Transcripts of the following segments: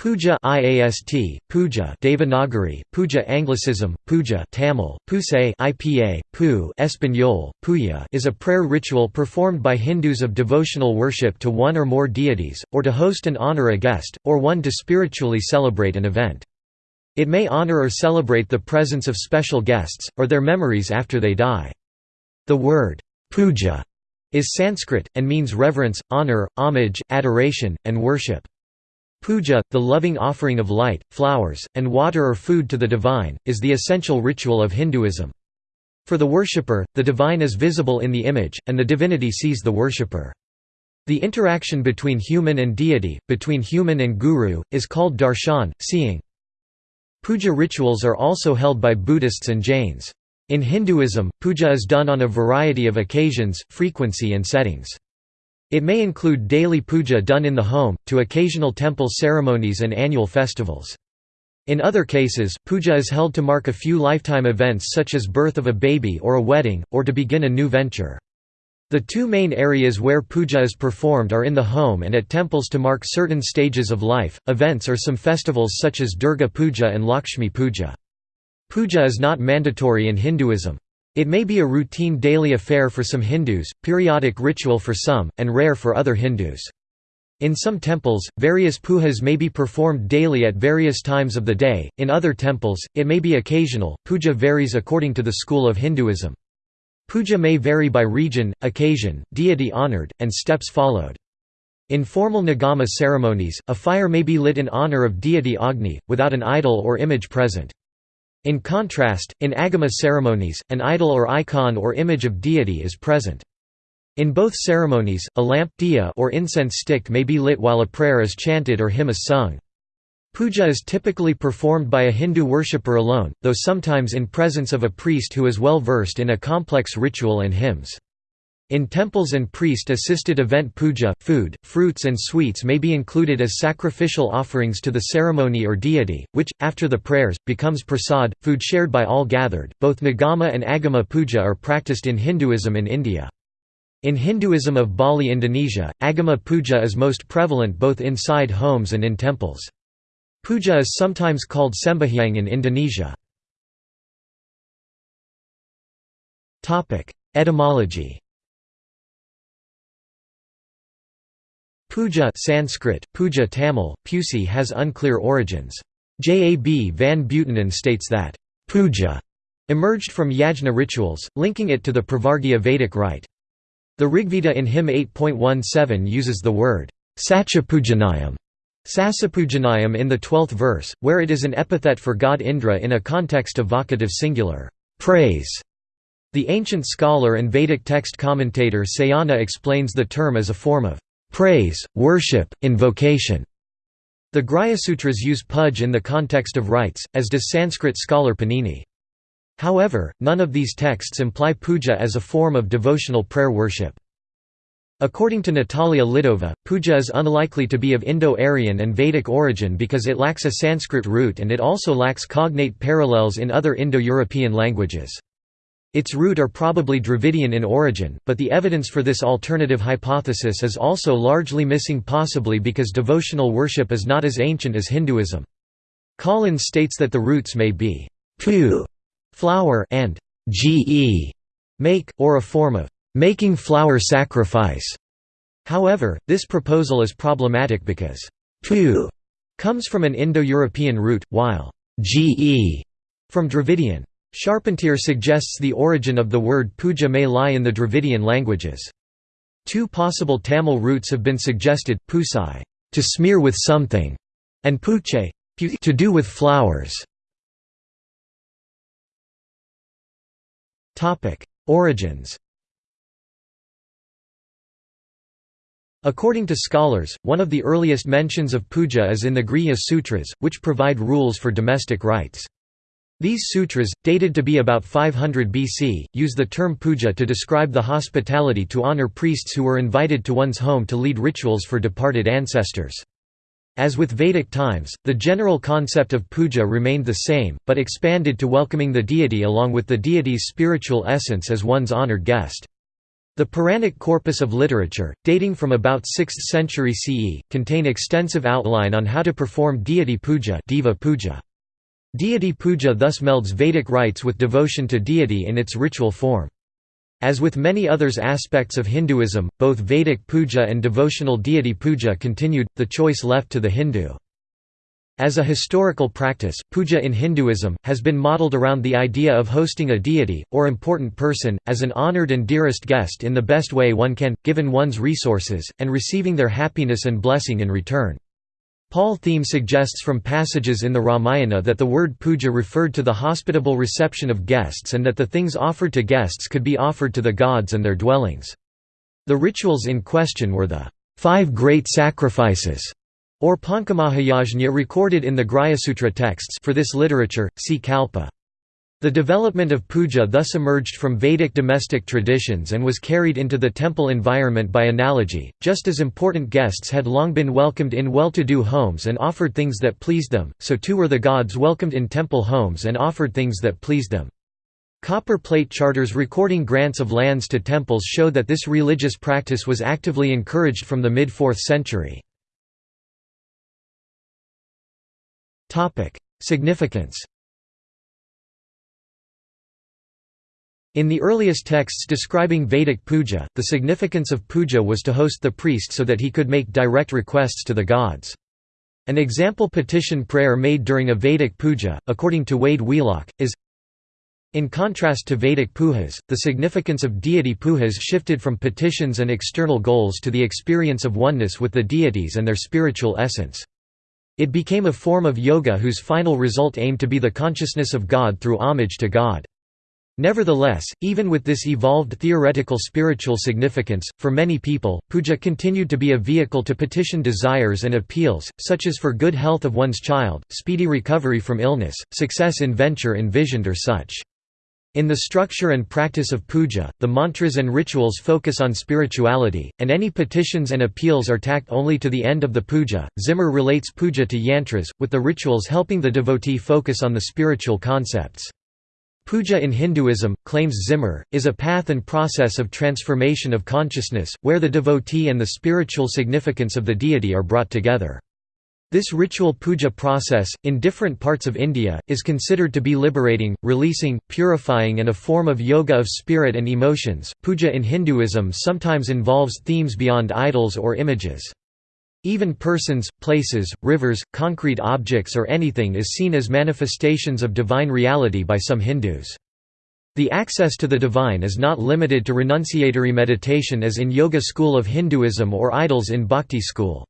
Puja IAST, Puja Devanagari, Puja Anglicism, Puja Tamil, Pusay IPA, Pu Espanol, Puya is a prayer ritual performed by Hindus of devotional worship to one or more deities, or to host and honor a guest, or one to spiritually celebrate an event. It may honor or celebrate the presence of special guests, or their memories after they die. The word, puja, is Sanskrit, and means reverence, honor, homage, adoration, and worship. Puja, the loving offering of light, flowers, and water or food to the divine, is the essential ritual of Hinduism. For the worshipper, the divine is visible in the image, and the divinity sees the worshipper. The interaction between human and deity, between human and guru, is called darshan, seeing. Puja rituals are also held by Buddhists and Jains. In Hinduism, puja is done on a variety of occasions, frequency and settings. It may include daily puja done in the home, to occasional temple ceremonies and annual festivals. In other cases, puja is held to mark a few lifetime events such as birth of a baby or a wedding, or to begin a new venture. The two main areas where puja is performed are in the home and at temples to mark certain stages of life, events or some festivals such as Durga Puja and Lakshmi Puja. Puja is not mandatory in Hinduism. It may be a routine daily affair for some Hindus, periodic ritual for some, and rare for other Hindus. In some temples, various pujas may be performed daily at various times of the day, in other temples, it may be occasional. Puja varies according to the school of Hinduism. Puja may vary by region, occasion, deity honored, and steps followed. In formal Nigama ceremonies, a fire may be lit in honor of deity Agni, without an idol or image present. In contrast, in agama ceremonies, an idol or icon or image of deity is present. In both ceremonies, a lamp diya or incense stick may be lit while a prayer is chanted or hymn is sung. Puja is typically performed by a Hindu worshipper alone, though sometimes in presence of a priest who is well versed in a complex ritual and hymns. In temples and priest-assisted event puja, food, fruits and sweets may be included as sacrificial offerings to the ceremony or deity, which, after the prayers, becomes prasad, food shared by all gathered. Both Nigama and Agama puja are practiced in Hinduism in India. In Hinduism of Bali Indonesia, Agama puja is most prevalent both inside homes and in temples. Puja is sometimes called sembahyang in Indonesia. Etymology Puja Sanskrit, puja Tamil, pusi has unclear origins. J. A. B. van Buitenen states that, puja emerged from yajna rituals, linking it to the Pravargya Vedic rite. The Rigveda in hymn 8.17 uses the word sachapujanayam Sasapujanayam in the twelfth verse, where it is an epithet for god Indra in a context of vocative singular praise. The ancient scholar and Vedic text commentator Sayana explains the term as a form of praise, worship, invocation. The Grhyasutras use puj in the context of rites, as does Sanskrit scholar Panini. However, none of these texts imply puja as a form of devotional prayer worship. According to Natalia Lidova, puja is unlikely to be of Indo-Aryan and Vedic origin because it lacks a Sanskrit root and it also lacks cognate parallels in other Indo-European languages. Its root are probably Dravidian in origin, but the evidence for this alternative hypothesis is also largely missing possibly because devotional worship is not as ancient as Hinduism. Collins states that the roots may be pu flower and ge make, or a form of making flower sacrifice. However, this proposal is problematic because pu comes from an Indo-European root, while ge from Dravidian. Charpentier suggests the origin of the word puja may lie in the Dravidian languages. Two possible Tamil roots have been suggested, pusai to smear with something, and puche to do with flowers. Origins According to scholars, one of the earliest mentions of puja is in the Grihya Sutras, which provide rules for domestic rites. These sutras, dated to be about 500 BC, use the term puja to describe the hospitality to honor priests who were invited to one's home to lead rituals for departed ancestors. As with Vedic times, the general concept of puja remained the same, but expanded to welcoming the deity along with the deity's spiritual essence as one's honored guest. The Puranic corpus of literature, dating from about 6th century CE, contain extensive outline on how to perform deity puja Deva puja. Deity puja thus melds Vedic rites with devotion to deity in its ritual form. As with many others aspects of Hinduism, both Vedic puja and devotional deity puja continued, the choice left to the Hindu. As a historical practice, puja in Hinduism, has been modeled around the idea of hosting a deity, or important person, as an honored and dearest guest in the best way one can, given one's resources, and receiving their happiness and blessing in return. Paul Thiem suggests from passages in the Ramayana that the word puja referred to the hospitable reception of guests and that the things offered to guests could be offered to the gods and their dwellings. The rituals in question were the five great sacrifices or Pankamahayajna recorded in the Grhyasutra texts for this literature, see Kalpa. The development of puja thus emerged from Vedic domestic traditions and was carried into the temple environment by analogy, just as important guests had long been welcomed in well-to-do homes and offered things that pleased them, so too were the gods welcomed in temple homes and offered things that pleased them. Copper plate charters recording grants of lands to temples show that this religious practice was actively encouraged from the mid-4th century. Significance In the earliest texts describing Vedic puja, the significance of puja was to host the priest so that he could make direct requests to the gods. An example petition prayer made during a Vedic puja, according to Wade Wheelock, is in contrast to Vedic pujas, the significance of deity pujas shifted from petitions and external goals to the experience of oneness with the deities and their spiritual essence. It became a form of yoga whose final result aimed to be the consciousness of God through homage to God. Nevertheless, even with this evolved theoretical spiritual significance, for many people, puja continued to be a vehicle to petition desires and appeals, such as for good health of one's child, speedy recovery from illness, success in venture envisioned or such. In the structure and practice of puja, the mantras and rituals focus on spirituality, and any petitions and appeals are tacked only to the end of the puja. Zimmer relates puja to yantras, with the rituals helping the devotee focus on the spiritual concepts. Puja in Hinduism, claims Zimmer, is a path and process of transformation of consciousness, where the devotee and the spiritual significance of the deity are brought together. This ritual puja process, in different parts of India, is considered to be liberating, releasing, purifying, and a form of yoga of spirit and emotions. Puja in Hinduism sometimes involves themes beyond idols or images. Even persons, places, rivers, concrete objects or anything is seen as manifestations of divine reality by some Hindus. The access to the divine is not limited to renunciatory meditation as in Yoga school of Hinduism or idols in Bhakti school.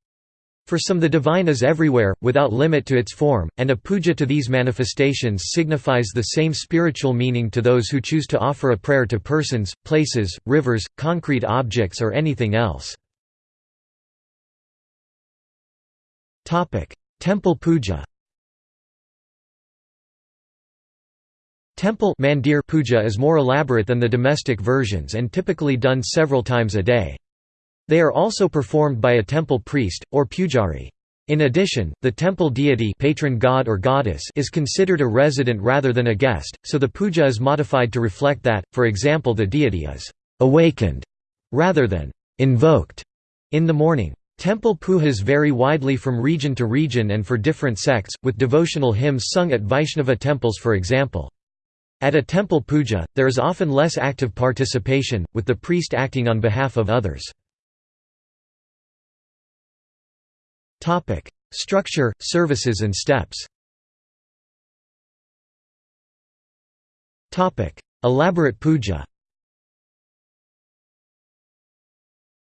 For some the divine is everywhere, without limit to its form, and a puja to these manifestations signifies the same spiritual meaning to those who choose to offer a prayer to persons, places, rivers, concrete objects or anything else. Temple puja Temple mandir puja is more elaborate than the domestic versions and typically done several times a day. They are also performed by a temple priest, or pujari. In addition, the temple deity patron god or goddess is considered a resident rather than a guest, so the puja is modified to reflect that, for example the deity is «awakened» rather than «invoked» in the morning. Temple pujas vary widely from region to region and for different sects, with devotional hymns sung at Vaishnava temples for example. At a temple puja, there is often less active participation, with the priest acting on behalf of others. Structure, services and steps Elaborate puja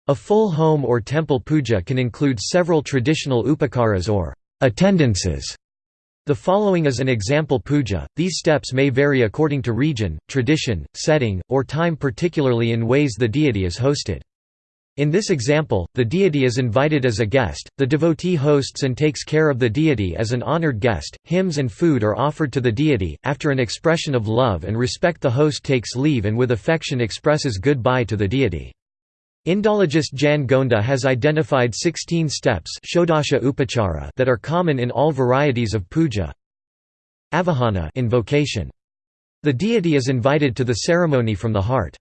A full home or temple puja can include several traditional upakaras or attendances. The following is an example puja. These steps may vary according to region, tradition, setting, or time particularly in ways the deity is hosted. In this example, the deity is invited as a guest, the devotee hosts and takes care of the deity as an honored guest, hymns and food are offered to the deity, after an expression of love and respect the host takes leave and with affection expresses goodbye to the deity. Indologist Jan Gonda has identified 16 steps that are common in all varieties of puja. Avahana invocation. The deity is invited to the ceremony from the heart.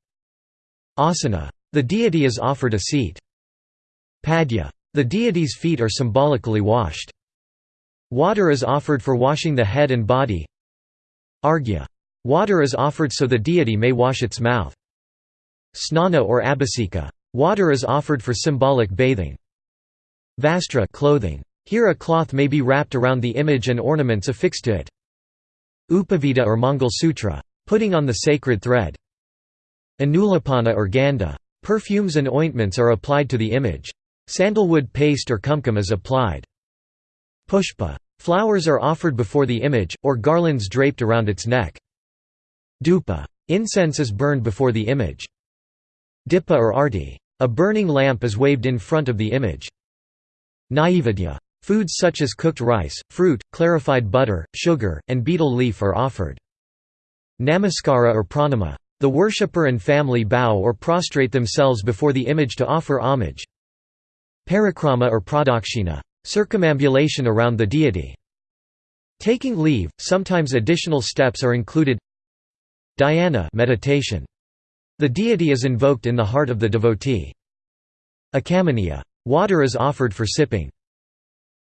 Asana The deity is offered a seat. Padya. The deity's feet are symbolically washed. Water is offered for washing the head and body. Argya. Water is offered so the deity may wash its mouth. Snana or abhisika. Water is offered for symbolic bathing. Vastra clothing. Here a cloth may be wrapped around the image and ornaments affixed to it. Upavita or Mangal Sutra. Putting on the sacred thread. Anulapana or Ganda. Perfumes and ointments are applied to the image. Sandalwood paste or kumkum is applied. Pushpa. Flowers are offered before the image, or garlands draped around its neck. Dupa. Incense is burned before the image. Dipa or arti. A burning lamp is waved in front of the image. Naivedya. Foods such as cooked rice, fruit, clarified butter, sugar, and betel leaf are offered. Namaskara or pranama. The worshipper and family bow or prostrate themselves before the image to offer homage. Parikrama or pradakshina. Circumambulation around the deity. Taking leave, sometimes additional steps are included. Dhyana meditation. The deity is invoked in the heart of the devotee. Akamaniya. Water is offered for sipping.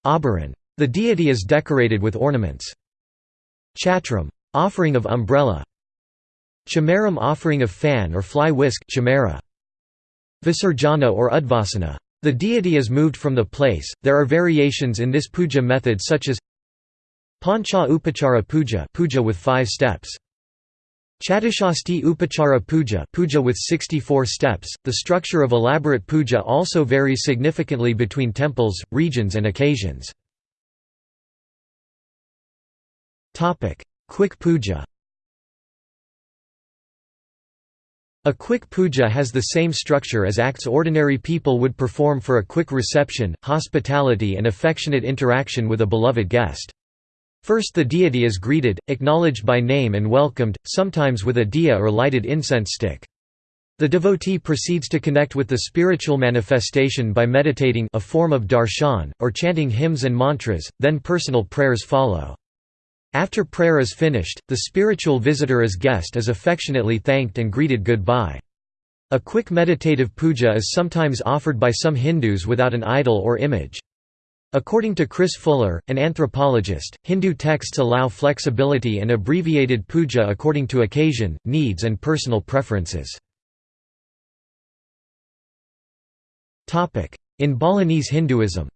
Abharan. The deity is decorated with ornaments. Chatram. Offering of umbrella. Chamaram offering of fan or fly whisk chamara. Visarjana or Udvasana. The deity is moved from the place. There are variations in this puja method such as Pancha Upachara Puja, puja with 5 steps. Chatishasti Upachara Puja, puja with 64 steps. The structure of elaborate puja also varies significantly between temples, regions and occasions. Quick puja. A quick puja has the same structure as acts ordinary people would perform for a quick reception, hospitality and affectionate interaction with a beloved guest. First the deity is greeted, acknowledged by name and welcomed, sometimes with a diya or lighted incense stick. The devotee proceeds to connect with the spiritual manifestation by meditating a form of darshan, or chanting hymns and mantras, then personal prayers follow. After prayer is finished, the spiritual visitor as guest is affectionately thanked and greeted goodbye. A quick meditative puja is sometimes offered by some Hindus without an idol or image. According to Chris Fuller, an anthropologist, Hindu texts allow flexibility and abbreviated puja according to occasion, needs and personal preferences. In Balinese Hinduism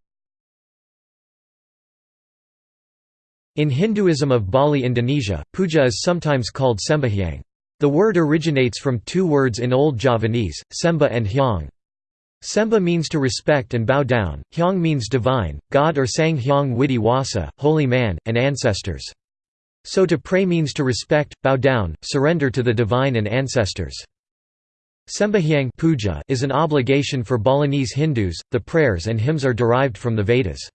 In Hinduism of Bali Indonesia, puja is sometimes called sembahyang. The word originates from two words in Old Javanese, semba and hyang. Semba means to respect and bow down, Hyang means divine, God or Sang Hyang Widhi Wasa, holy man, and ancestors. So to pray means to respect, bow down, surrender to the divine and ancestors. Sembahyang puja is an obligation for Balinese Hindus, the prayers and hymns are derived from the Vedas.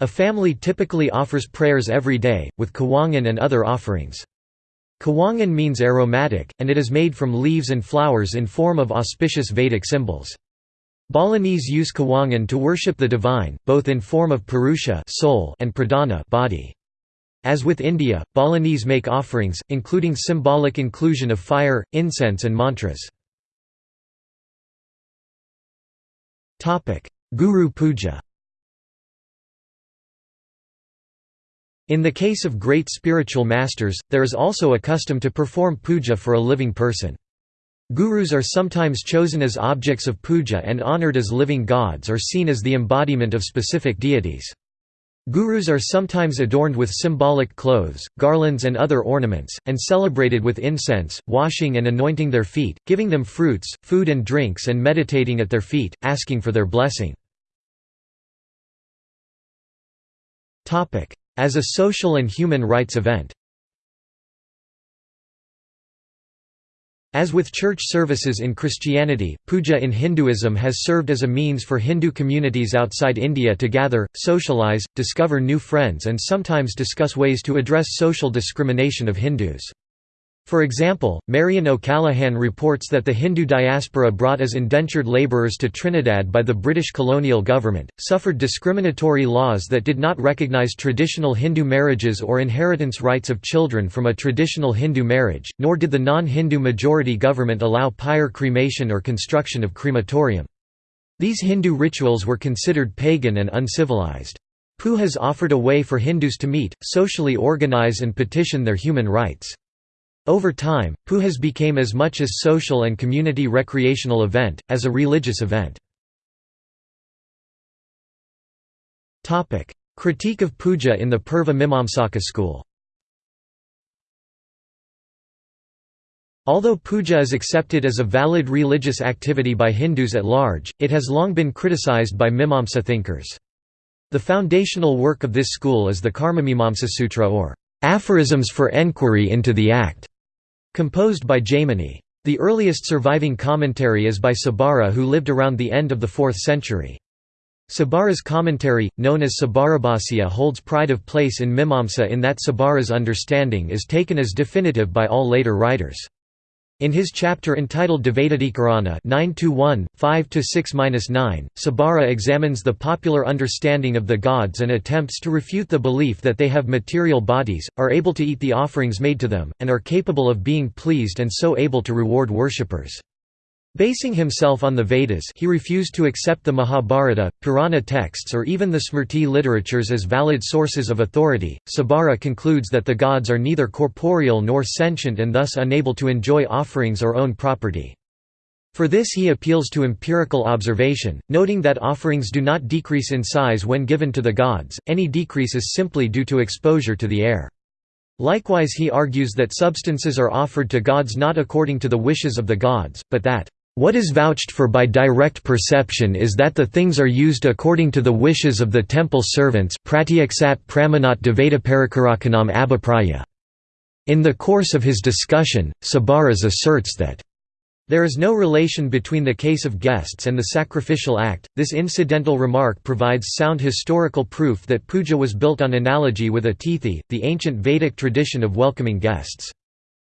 A family typically offers prayers every day, with kewangen and other offerings. Kewangen means aromatic, and it is made from leaves and flowers in form of auspicious Vedic symbols. Balinese use Kewangen to worship the divine, both in form of Purusha soul and Pradhana body. As with India, Balinese make offerings, including symbolic inclusion of fire, incense and mantras. Guru Puja In the case of great spiritual masters, there is also a custom to perform puja for a living person. Gurus are sometimes chosen as objects of puja and honored as living gods or seen as the embodiment of specific deities. Gurus are sometimes adorned with symbolic clothes, garlands and other ornaments, and celebrated with incense, washing and anointing their feet, giving them fruits, food and drinks and meditating at their feet, asking for their blessing. As a social and human rights event As with church services in Christianity, puja in Hinduism has served as a means for Hindu communities outside India to gather, socialize, discover new friends and sometimes discuss ways to address social discrimination of Hindus. For example, Marion O'Callaghan reports that the Hindu diaspora brought as indentured labourers to Trinidad by the British colonial government, suffered discriminatory laws that did not recognise traditional Hindu marriages or inheritance rights of children from a traditional Hindu marriage, nor did the non-Hindu majority government allow pyre cremation or construction of crematorium. These Hindu rituals were considered pagan and uncivilized. Pujas offered a way for Hindus to meet, socially organize and petition their human rights. Over time, pujas became as much a social and community recreational event, as a religious event. Critique of puja in the Purva Mimamsaka school Although puja is accepted as a valid religious activity by Hindus at large, it has long been criticized by Mimamsa thinkers. The foundational work of this school is the Karmamimamsa Sutra or aphorisms for enquiry into the act. Composed by Jaimini. The earliest surviving commentary is by Sabara who lived around the end of the 4th century. Sabara's commentary, known as Sabarabhasya holds pride of place in Mimamsa in that Sabara's understanding is taken as definitive by all later writers. In his chapter entitled Dvaitadikarana 9-1, 5-6-9, Sabara examines the popular understanding of the gods and attempts to refute the belief that they have material bodies, are able to eat the offerings made to them, and are capable of being pleased and so able to reward worshippers. Basing himself on the Vedas he refused to accept the Mahabharata, Purana texts or even the Smriti literatures as valid sources of authority. Sabara concludes that the gods are neither corporeal nor sentient and thus unable to enjoy offerings or own property. For this he appeals to empirical observation, noting that offerings do not decrease in size when given to the gods, any decrease is simply due to exposure to the air. Likewise he argues that substances are offered to gods not according to the wishes of the gods, but that what is vouched for by direct perception is that the things are used according to the wishes of the temple servants In the course of his discussion, Sabaras asserts that there is no relation between the case of guests and the sacrificial act. This incidental remark provides sound historical proof that puja was built on analogy with atithi, the ancient Vedic tradition of welcoming guests.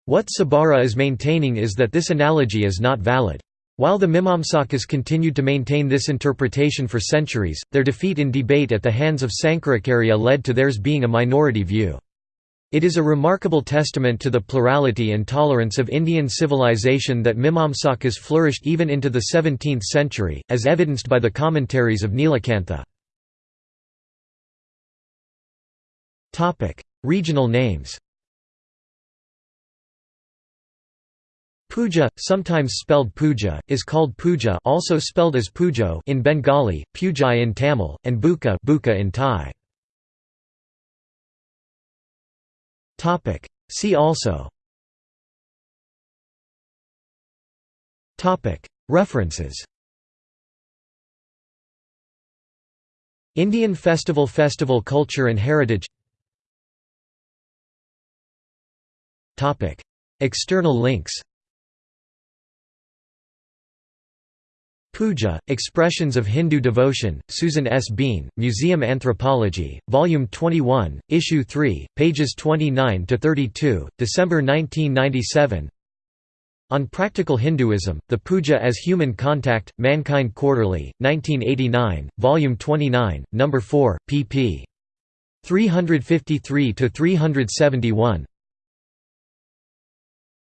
What Sabara is maintaining is that this analogy is not valid. While the Mimamsakas continued to maintain this interpretation for centuries, their defeat in debate at the hands of Sankaracharya led to theirs being a minority view. It is a remarkable testament to the plurality and tolerance of Indian civilization that Mimamsakas flourished even into the 17th century, as evidenced by the commentaries of Nilakantha. Regional names Puja, sometimes spelled puja, is called puja also spelled as pujo in Bengali, pujai in Tamil, and buka, buka in Thai. See also. References. Indian Festival Festival Culture and Heritage. External links Puja, Expressions of Hindu Devotion, Susan S. Bean, Museum Anthropology, Volume 21, Issue 3, pages 29–32, December 1997 On Practical Hinduism, The Puja as Human Contact, Mankind Quarterly, 1989, Volume 29, No. 4, pp. 353–371